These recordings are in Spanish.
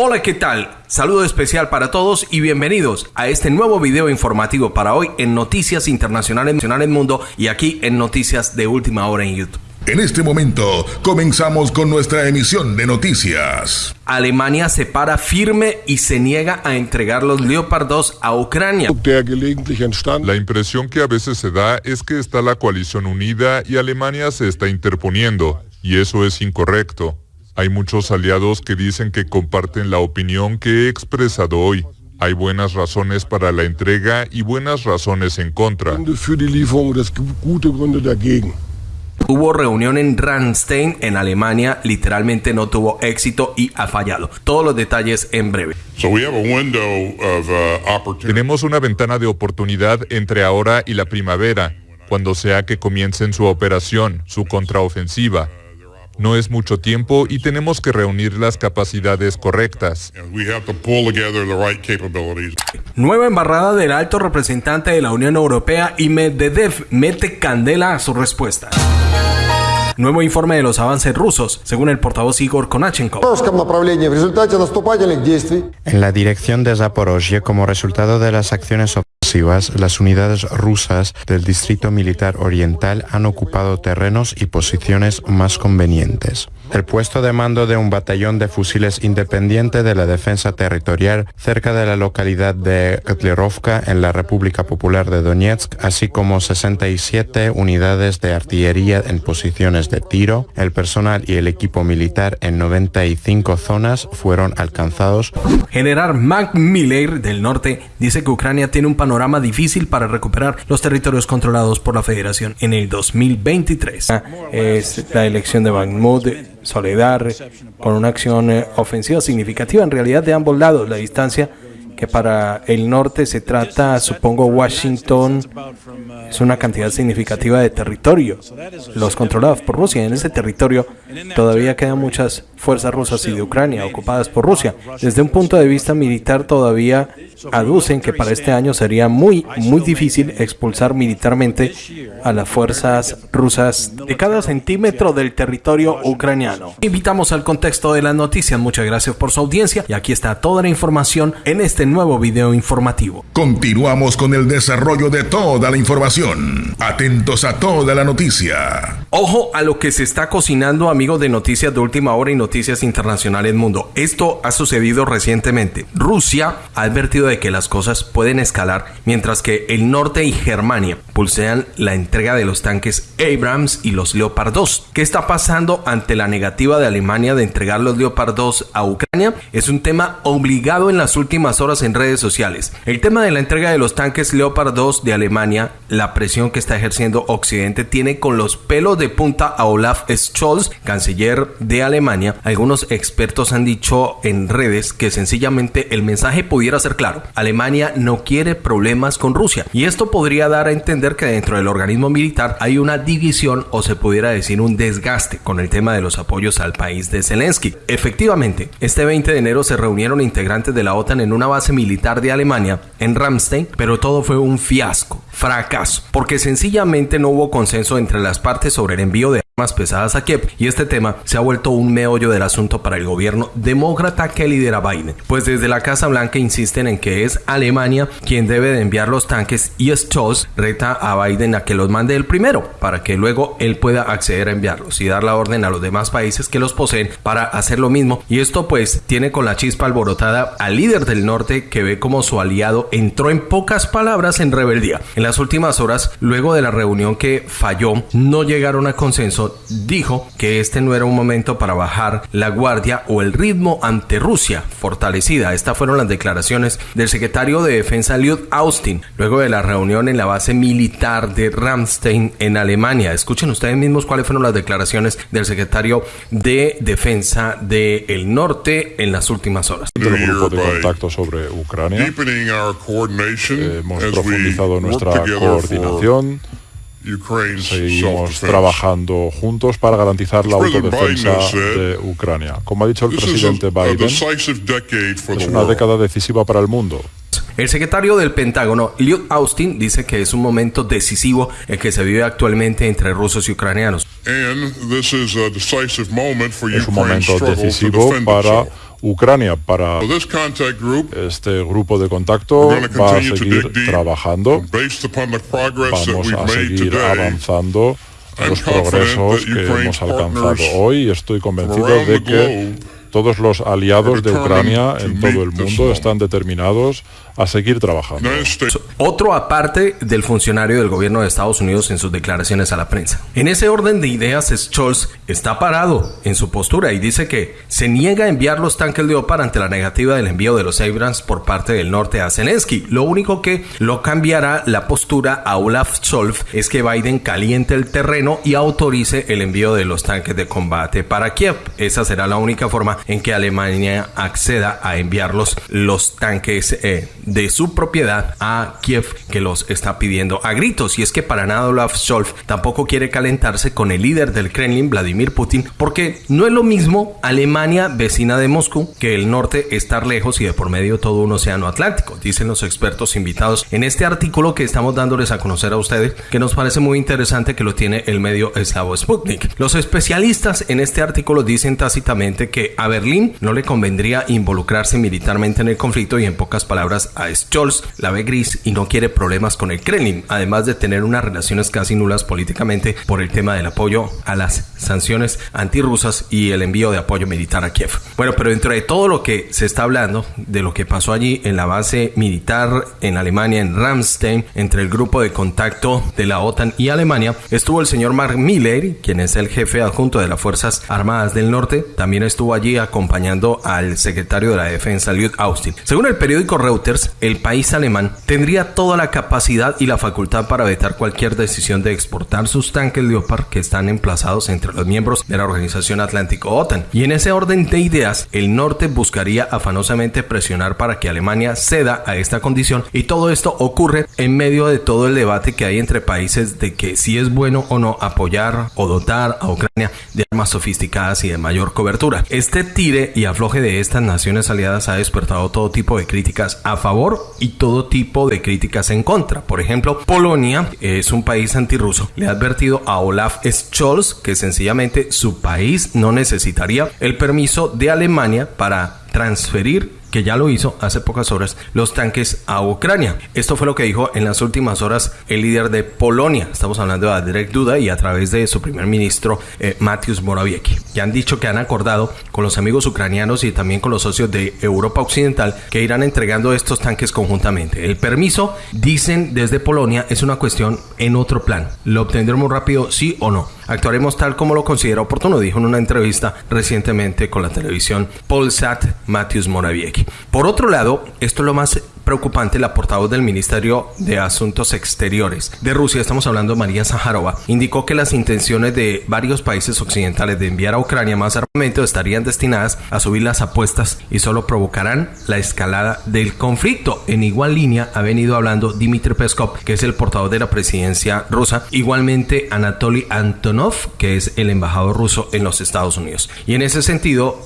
Hola, ¿qué tal? Saludo especial para todos y bienvenidos a este nuevo video informativo para hoy en Noticias Internacionales del Mundo y aquí en Noticias de Última Hora en YouTube. En este momento comenzamos con nuestra emisión de noticias. Alemania se para firme y se niega a entregar los Leopard 2 a Ucrania. La impresión que a veces se da es que está la coalición unida y Alemania se está interponiendo, y eso es incorrecto. Hay muchos aliados que dicen que comparten la opinión que he expresado hoy. Hay buenas razones para la entrega y buenas razones en contra. Hubo reunión en Ramstein, en Alemania, literalmente no tuvo éxito y ha fallado. Todos los detalles en breve. Uh, Tenemos una ventana de oportunidad entre ahora y la primavera, cuando sea que comiencen su operación, su contraofensiva. No es mucho tiempo y tenemos que reunir las capacidades correctas. Nueva embarrada del alto representante de la Unión Europea y Medvedev mete candela a su respuesta. Nuevo informe de los avances rusos, según el portavoz Igor Konachenko. En la dirección de Zaporozhye, como resultado de las acciones las unidades rusas del Distrito Militar Oriental han ocupado terrenos y posiciones más convenientes. El puesto de mando de un batallón de fusiles independiente de la defensa territorial cerca de la localidad de Kotlerovka en la República Popular de Donetsk, así como 67 unidades de artillería en posiciones de tiro, el personal y el equipo militar en 95 zonas fueron alcanzados. General Mac Miller del norte dice que Ucrania tiene un panorama difícil para recuperar los territorios controlados por la Federación en el 2023. Es la elección de Bakhmut Soledad con una acción eh, ofensiva significativa en realidad de ambos lados. La distancia que para el norte se trata, supongo, Washington es una cantidad significativa de territorio, los controlados por Rusia. En ese territorio todavía quedan muchas fuerzas rusas y de Ucrania ocupadas por Rusia. Desde un punto de vista militar todavía aducen que para este año sería muy, muy difícil expulsar militarmente a las fuerzas rusas de cada centímetro del territorio ucraniano. Invitamos al contexto de las noticias. Muchas gracias por su audiencia y aquí está toda la información en este nuevo video informativo. Continuamos con el desarrollo de toda la información. Atentos a toda la noticia. Ojo a lo que se está cocinando, amigos de Noticias de Última Hora y Noticias Internacionales Mundo. Esto ha sucedido recientemente. Rusia ha advertido de que las cosas pueden escalar mientras que el norte y Germania pulsean la entrega de los tanques Abrams y los Leopard 2. ¿Qué está pasando ante la negativa de Alemania de entregar los Leopard 2 a Ucrania? Es un tema obligado en las últimas horas en redes sociales. El tema de la entrega de los tanques Leopard 2 de Alemania, la presión que está ejerciendo Occidente tiene con los pelos de punta a Olaf Scholz, canciller de Alemania. Algunos expertos han dicho en redes que sencillamente el mensaje pudiera ser claro. Alemania no quiere problemas con Rusia. Y esto podría dar a entender que dentro del organismo militar hay una división o se pudiera decir un desgaste con el tema de los apoyos al país de Zelensky. Efectivamente, este 20 de enero se reunieron integrantes de la OTAN en una base militar de Alemania, en Ramstein, pero todo fue un fiasco, fracaso, porque sencillamente no hubo consenso entre las partes sobre el envío de más pesadas a Kiev y este tema se ha vuelto un meollo del asunto para el gobierno demócrata que lidera Biden, pues desde la Casa Blanca insisten en que es Alemania quien debe de enviar los tanques y Scholz reta a Biden a que los mande el primero para que luego él pueda acceder a enviarlos y dar la orden a los demás países que los poseen para hacer lo mismo y esto pues tiene con la chispa alborotada al líder del norte que ve como su aliado entró en pocas palabras en rebeldía. En las últimas horas, luego de la reunión que falló, no llegaron a consenso dijo que este no era un momento para bajar la guardia o el ritmo ante Rusia fortalecida. Estas fueron las declaraciones del secretario de Defensa Lloyd Austin luego de la reunión en la base militar de Ramstein en Alemania. Escuchen ustedes mismos cuáles fueron las declaraciones del secretario de Defensa del Norte en las últimas horas. El grupo de contacto sobre Ucrania. Hemos profundizado nuestra coordinación Seguimos trabajando juntos para garantizar la autodefensa de Ucrania. Como ha dicho el presidente Biden, es una década decisiva para el mundo. El secretario del Pentágono, Lloyd Austin, dice que es un momento decisivo el que se vive actualmente entre rusos y ucranianos. Es un momento decisivo para Ucrania. Para este grupo de contacto va a seguir trabajando. Vamos a seguir avanzando los progresos que hemos alcanzado hoy y estoy convencido de que todos los aliados de Ucrania en todo el mundo están determinados a seguir trabajando. Otro aparte del funcionario del gobierno de Estados Unidos en sus declaraciones a la prensa. En ese orden de ideas, Scholz está parado en su postura y dice que se niega a enviar los tanques Leopard ante la negativa del envío de los Abrams por parte del norte a Zelensky. Lo único que lo cambiará la postura a Olaf Scholz es que Biden caliente el terreno y autorice el envío de los tanques de combate para Kiev. Esa será la única forma en que Alemania acceda a enviarlos los tanques eh, de su propiedad a Kiev que los está pidiendo a gritos. Y es que para nada Olaf Scholz tampoco quiere calentarse con el líder del Kremlin, Vladimir Putin, porque no es lo mismo Alemania, vecina de Moscú, que el norte estar lejos y de por medio todo un océano Atlántico, dicen los expertos invitados en este artículo que estamos dándoles a conocer a ustedes, que nos parece muy interesante que lo tiene el medio eslavo Sputnik. Los especialistas en este artículo dicen tácitamente que a Berlín no le convendría involucrarse militarmente en el conflicto y en pocas palabras a Scholz la ve gris y no quiere problemas con el Kremlin, además de tener unas relaciones casi nulas políticamente por el tema del apoyo a las sanciones antirrusas y el envío de apoyo militar a Kiev. Bueno, pero dentro de todo lo que se está hablando, de lo que pasó allí en la base militar en Alemania, en Ramstein, entre el grupo de contacto de la OTAN y Alemania, estuvo el señor Mark Miller, quien es el jefe adjunto de las Fuerzas Armadas del Norte, también estuvo allí acompañando al secretario de la Defensa, Lloyd Austin. Según el periódico Reuters, el país alemán tendría toda la capacidad y la facultad para vetar cualquier decisión de exportar sus tanques Leopard que están emplazados entre los miembros de la Organización Atlántico OTAN. Y en ese orden de ideas, el norte buscaría afanosamente presionar para que Alemania ceda a esta condición y todo esto ocurre en medio de todo el debate que hay entre países de que si es bueno o no apoyar o dotar a Ucrania de armas sofisticadas y de mayor cobertura. Este tire y afloje de estas naciones aliadas ha despertado todo tipo de críticas a y todo tipo de críticas en contra. Por ejemplo, Polonia es un país antirruso. Le ha advertido a Olaf Scholz que sencillamente su país no necesitaría el permiso de Alemania para transferir que ya lo hizo hace pocas horas, los tanques a Ucrania. Esto fue lo que dijo en las últimas horas el líder de Polonia. Estamos hablando de Direct Duda y a través de su primer ministro, eh, Mateusz Morawiecki. Ya han dicho que han acordado con los amigos ucranianos y también con los socios de Europa Occidental que irán entregando estos tanques conjuntamente. El permiso, dicen desde Polonia, es una cuestión en otro plan. ¿Lo obtendremos rápido, sí o no? Actuaremos tal como lo considera oportuno, dijo en una entrevista recientemente con la televisión Polsat Mateusz Morawiecki. Por otro lado, esto es lo más preocupante, la portavoz del Ministerio de Asuntos Exteriores de Rusia, estamos hablando de María Zaharova, indicó que las intenciones de varios países occidentales de enviar a Ucrania más armamento estarían destinadas a subir las apuestas y solo provocarán la escalada del conflicto. En igual línea ha venido hablando Dmitry Peskov, que es el portavoz de la presidencia rusa, igualmente Anatoly Antonov, que es el embajador ruso en los Estados Unidos. Y en ese sentido,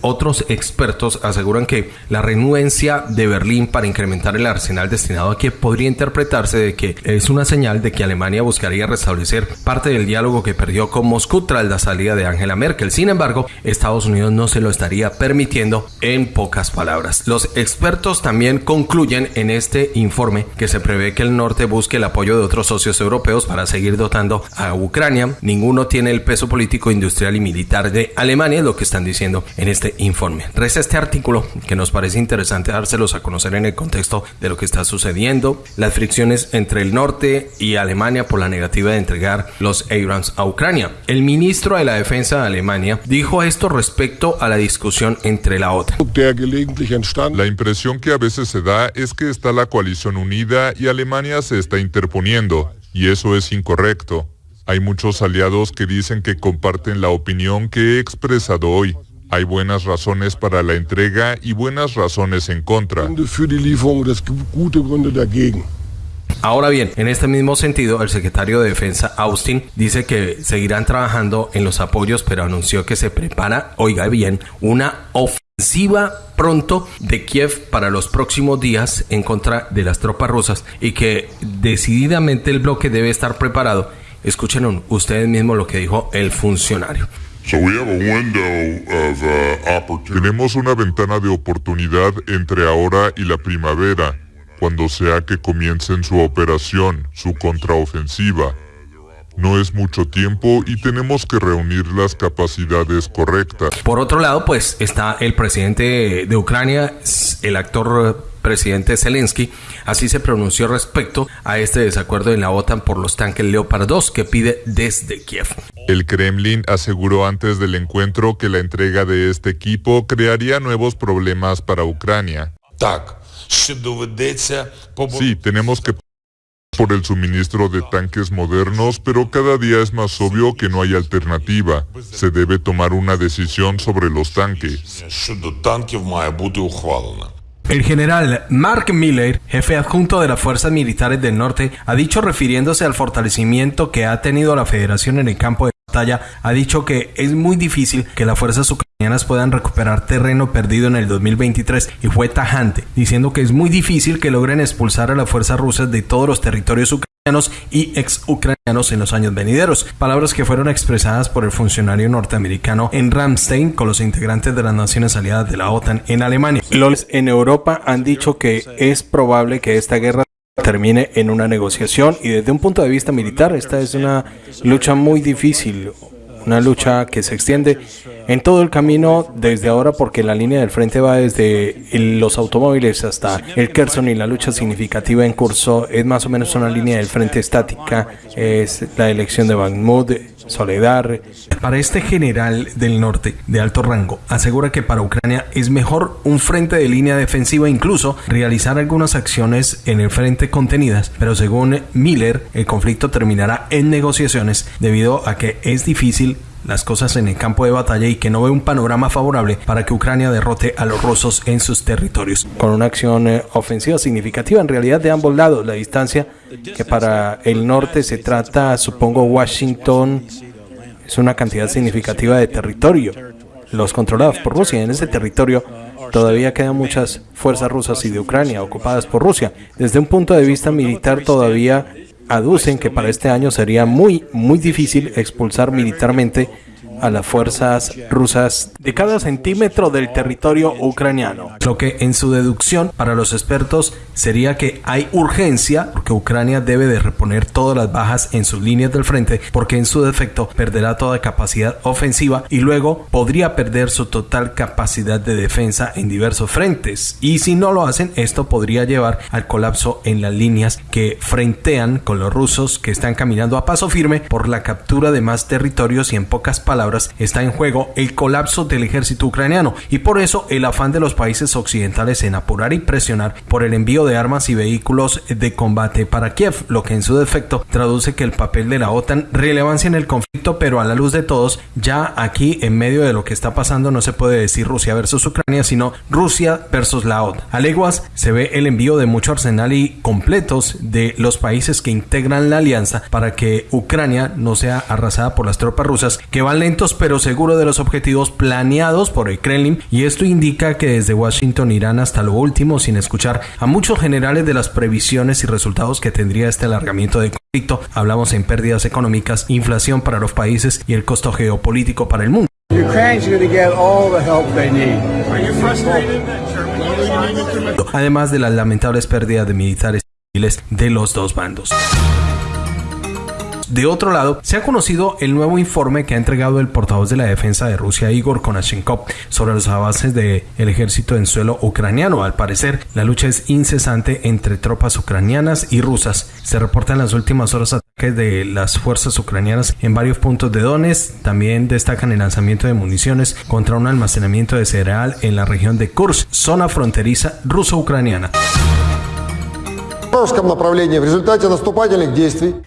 otros expertos aseguran que la renuencia de Berlín para incrementar el arsenal destinado a Kiev podría interpretarse de que es una señal de que Alemania buscaría restablecer parte del diálogo que perdió con Moscú tras la salida de Angela Merkel. Sin embargo, Estados Unidos no se lo estaría permitiendo en pocas palabras. Los expertos también concluyen en este informe que se prevé que el norte busque el apoyo de otros socios europeos para seguir dotando a Ucrania. Ninguno tiene el peso político, industrial y militar de Alemania, es lo que están diciendo en este informe. Resta este artículo que nos parece interesante dárselos a conocer en el contexto de lo que está sucediendo, las fricciones entre el norte y Alemania por la negativa de entregar los Abrams a Ucrania. El ministro de la Defensa de Alemania dijo esto respecto a la discusión entre la OTAN. La impresión que a veces se da es que está la coalición unida y Alemania se está interponiendo, y eso es incorrecto. Hay muchos aliados que dicen que comparten la opinión que he expresado hoy. Hay buenas razones para la entrega y buenas razones en contra. Ahora bien, en este mismo sentido, el secretario de Defensa Austin dice que seguirán trabajando en los apoyos, pero anunció que se prepara, oiga bien, una ofensiva pronto de Kiev para los próximos días en contra de las tropas rusas y que decididamente el bloque debe estar preparado. Escuchen ustedes mismos lo que dijo el funcionario. Uh, Tenemos una ventana de oportunidad entre ahora y la primavera, cuando sea que comiencen su operación, su contraofensiva. No es mucho tiempo y tenemos que reunir las capacidades correctas. Por otro lado, pues está el presidente de Ucrania, el actor presidente Zelensky, así se pronunció respecto a este desacuerdo en la OTAN por los tanques Leopard 2 que pide desde Kiev. El Kremlin aseguró antes del encuentro que la entrega de este equipo crearía nuevos problemas para Ucrania. Sí, tenemos que por el suministro de tanques modernos, pero cada día es más obvio que no hay alternativa. Se debe tomar una decisión sobre los tanques. El general Mark Miller, jefe adjunto de las Fuerzas Militares del Norte, ha dicho refiriéndose al fortalecimiento que ha tenido la Federación en el campo de batalla, ha dicho que es muy difícil que las fuerzas ucranianas puedan recuperar terreno perdido en el 2023 y fue tajante, diciendo que es muy difícil que logren expulsar a las fuerzas rusas de todos los territorios ucranianos y ex-ucranianos en los años venideros, palabras que fueron expresadas por el funcionario norteamericano en Ramstein con los integrantes de las naciones aliadas de la OTAN en Alemania. Los en Europa han dicho que es probable que esta guerra termine en una negociación y desde un punto de vista militar esta es una lucha muy difícil, una lucha que se extiende en todo el camino desde ahora porque la línea del frente va desde los automóviles hasta el Kherson y la lucha significativa en curso es más o menos una línea del frente estática, es la elección de Bakhmut, Soledad. Para este general del norte de alto rango, asegura que para Ucrania es mejor un frente de línea defensiva, incluso realizar algunas acciones en el frente contenidas, pero según Miller, el conflicto terminará en negociaciones debido a que es difícil las cosas en el campo de batalla y que no ve un panorama favorable para que Ucrania derrote a los rusos en sus territorios. Con una acción eh, ofensiva significativa en realidad de ambos lados, la distancia que para el norte se trata, supongo, Washington es una cantidad significativa de territorio, los controlados por Rusia. En ese territorio todavía quedan muchas fuerzas rusas y de Ucrania ocupadas por Rusia. Desde un punto de vista militar todavía aducen que para este año sería muy, muy difícil expulsar militarmente a las fuerzas rusas de cada centímetro del territorio ucraniano. Lo que en su deducción para los expertos sería que hay urgencia porque Ucrania debe de reponer todas las bajas en sus líneas del frente porque en su defecto perderá toda capacidad ofensiva y luego podría perder su total capacidad de defensa en diversos frentes. Y si no lo hacen, esto podría llevar al colapso en las líneas que frentean con los rusos que están caminando a paso firme por la captura de más territorios y en pocas palabras está en juego el colapso del ejército ucraniano y por eso el afán de los países occidentales en apurar y presionar por el envío de armas y vehículos de combate para Kiev, lo que en su defecto traduce que el papel de la OTAN relevancia en el conflicto, pero a la luz de todos, ya aquí en medio de lo que está pasando no se puede decir Rusia versus Ucrania, sino Rusia versus la OTAN. A leguas se ve el envío de mucho arsenal y completos de los países que integran la alianza para que Ucrania no sea arrasada por las tropas rusas que van pero seguros de los objetivos planeados por el Kremlin y esto indica que desde Washington irán hasta lo último sin escuchar a muchos generales de las previsiones y resultados que tendría este alargamiento de conflicto. Hablamos en pérdidas económicas, inflación para los países y el costo geopolítico para el mundo. Además de las lamentables pérdidas de militares civiles de los dos bandos. De otro lado, se ha conocido el nuevo informe que ha entregado el portavoz de la defensa de Rusia, Igor Konashenkov, sobre los avances del ejército en suelo ucraniano. Al parecer, la lucha es incesante entre tropas ucranianas y rusas. Se reportan en las últimas horas ataques de las fuerzas ucranianas en varios puntos de Donetsk. También destacan el lanzamiento de municiones contra un almacenamiento de cereal en la región de Kursk, zona fronteriza ruso-ucraniana.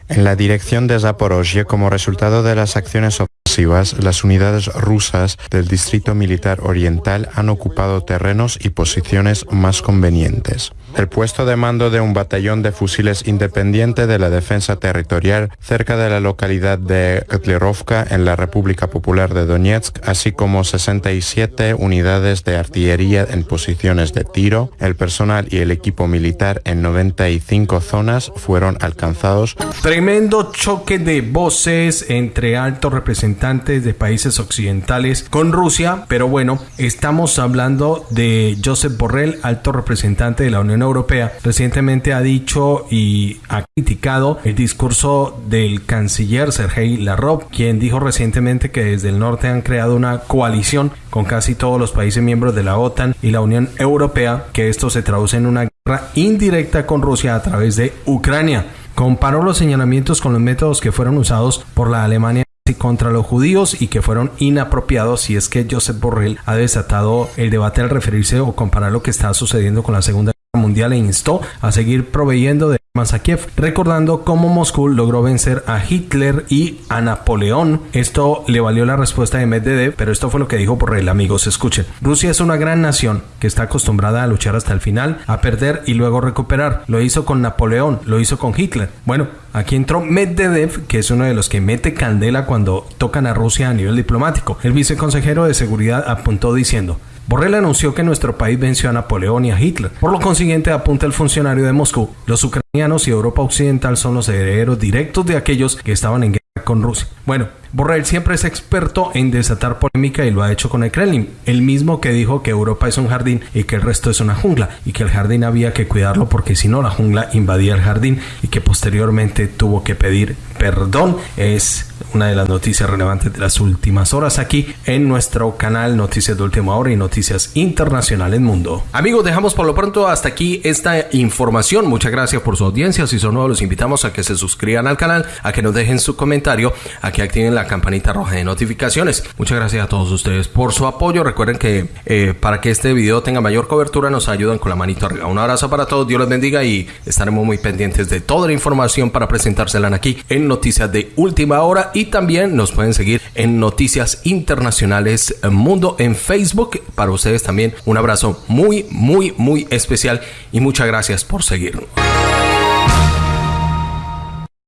En la dirección de Zaporozhye, como resultado de las acciones ofensivas, las unidades rusas del Distrito Militar Oriental han ocupado terrenos y posiciones más convenientes. El puesto de mando de un batallón de fusiles independiente de la defensa territorial cerca de la localidad de Kotlerovka en la República Popular de Donetsk, así como 67 unidades de artillería en posiciones de tiro, el personal y el equipo militar en 95 zonas fueron alcanzados. Tremendo choque de voces entre altos representantes de países occidentales con Rusia, pero bueno, estamos hablando de Josep Borrell, alto representante de la Unión Europea. Recientemente ha dicho y ha criticado el discurso del canciller Sergei Lavrov, quien dijo recientemente que desde el norte han creado una coalición con casi todos los países miembros de la OTAN y la Unión Europea, que esto se traduce en una guerra indirecta con Rusia a través de Ucrania. Comparó los señalamientos con los métodos que fueron usados por la Alemania contra los judíos y que fueron inapropiados si es que Josep Borrell ha desatado el debate al referirse o comparar lo que está sucediendo con la Segunda Mundial e instó a seguir proveyendo de Kiev, recordando cómo Moscú logró vencer a Hitler y a Napoleón. Esto le valió la respuesta de Medvedev, pero esto fue lo que dijo Borrell, amigos, escuchen. Rusia es una gran nación que está acostumbrada a luchar hasta el final, a perder y luego recuperar. Lo hizo con Napoleón, lo hizo con Hitler. Bueno, aquí entró Medvedev, que es uno de los que mete candela cuando tocan a Rusia a nivel diplomático. El viceconsejero de seguridad apuntó diciendo, Borrell anunció que nuestro país venció a Napoleón y a Hitler. Por lo consiguiente, apunta el funcionario de Moscú, los ucranianos y Europa Occidental son los herederos directos de aquellos que estaban en guerra con Rusia. Bueno, Borrell siempre es experto en desatar polémica y lo ha hecho con el Kremlin, el mismo que dijo que Europa es un jardín y que el resto es una jungla y que el jardín había que cuidarlo porque si no la jungla invadía el jardín y que posteriormente tuvo que pedir perdón. Es una de las noticias relevantes de las últimas horas aquí en nuestro canal Noticias de Última Hora y Noticias Internacionales Mundo. Amigos, dejamos por lo pronto hasta aquí esta información. Muchas gracias por su audiencia. Si son nuevos, los invitamos a que se suscriban al canal, a que nos dejen su comentario, a que activen la campanita roja de notificaciones. Muchas gracias a todos ustedes por su apoyo. Recuerden que eh, para que este video tenga mayor cobertura nos ayudan con la manito arriba. Un abrazo para todos, Dios les bendiga y estaremos muy pendientes de toda la información para presentársela aquí en Noticias de Última Hora y también nos pueden seguir en Noticias Internacionales Mundo en Facebook. Para ustedes también un abrazo muy, muy, muy especial y muchas gracias por seguirnos.